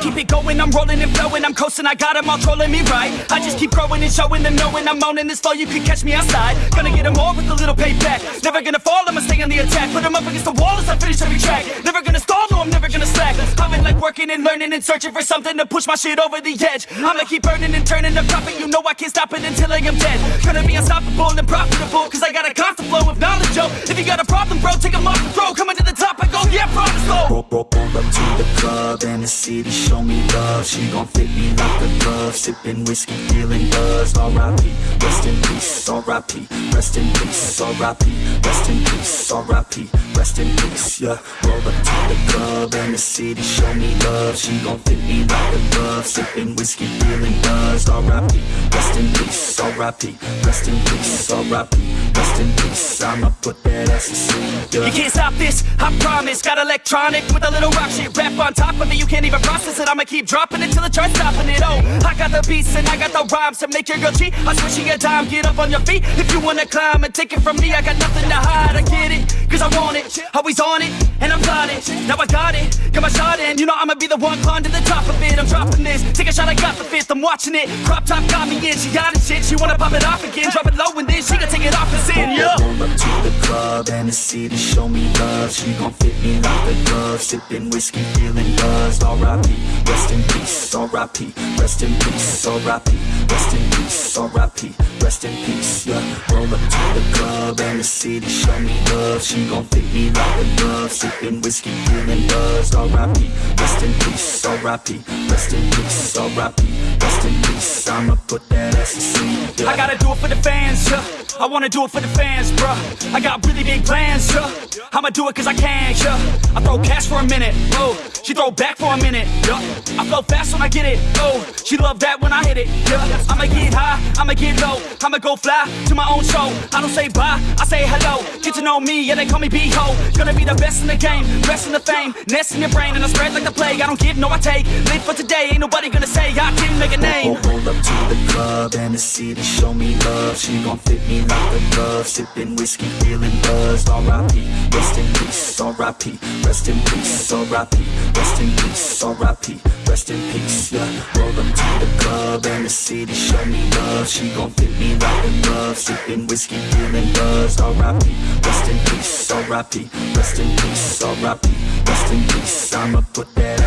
keep it going, I'm rolling and flowing, I'm coasting, I got them all trolling me right. I just keep growing and showing them, knowing I'm owning this flow, you can catch me outside. Gonna get them all with a little payback. Never gonna fall, I'ma stay on the attack. Put them up against the wall as I finish every track. Never gonna stall, no, I'm never gonna slack. I've been like working and learning and searching for something to push my shit over the edge. I'ma keep burning and turning up, profit, you know I can't stop it until I am dead. Gonna be unstoppable and profitable, cause I got a constant flow of knowledge, yo. If you got a problem, bro, take 'em off the throw. Coming to the top, I Roll, up to the club and the city show me love She gon' fit me like a glove Sippin' whiskey, feeling buzzed R.I.P. Rest in peace, R.I.P. Rest in peace, R.I.P. Rest in peace, R.I.P. Rest in peace, yeah Roll up to the club and the city show me love She gon' fit me like a glove Sippin' whiskey, feeling buzzed R.I.P. Rest in peace, R.I.P. Rest in peace, R.I.P. Rest in peace, I'ma put that ass to sleep, yeah You can't stop this, I promise Got electronic with a little rock shit Rap on top of it, you can't even process it I'ma keep dropping it till the charts stopping it Oh, I got the beats and I got the rhymes To make your girl cheat, I'm switching a dime Get up on your feet if you wanna climb And take it from me, I got nothing to hide I get it, cause I want it Always on it, and I'm plotting Now I got it, got my shot You know I'ma be the one climb to the top of it. I'm dropping this, take a shot, I got the fifth I'm watching it, crop top got me in. She got it shit, she wanna pop it off again. Drop it low and then she can take it off and sin, yeah. Roll up to the club and the city show me love. She gon' fit me like a glove. Sipping whiskey, feeling buzzed. R.I.P. Rest in peace, R.I.P. Rest in peace, R.I.P. Rest in peace, R.I.P. Rest in peace, yeah up to the club and the city. Show me love. She gon' fit me like a glove Sipping whiskey, feeling buzzed R.I.P. Rest in peace, R.I.P. Rest in peace, R.I.P. Rest in peace, I'ma put that ass yeah I gotta do it for the fans, yeah. I wanna do it for the fans, bruh. I got really big plans, yeah. I'ma do it cause I can, yeah. I throw cash for a minute, oh. She throw back for a minute, yeah. I flow fast when I get it, oh. She love that when I hit it, yeah. I'ma get high, I'ma get low. I'ma go fly to my own show. I don't say bye, I say hello. Get to know me, yeah, they call me B-Ho. Gonna be the best in the game, best in the fame. Nest in your brain and I spread like the plague. I don't give, no I take. Live for today, ain't nobody gonna say I didn't make a name. To the club and the city show me love She gon' fit me like a glove Sipping whiskey, feeling buzzed R.I.P. Rest in peace, R.I.P. Rest in peace, R.I.P. Rest in peace, R.I.P. Rest in peace, yeah Roll up to the club and the city show me love She gon' fit me like a glove Sipping whiskey, feeling buzzed R.I.P. Rest in peace, R.I.P. Rest in peace, R.I.P. Rest in peace, I'ma put that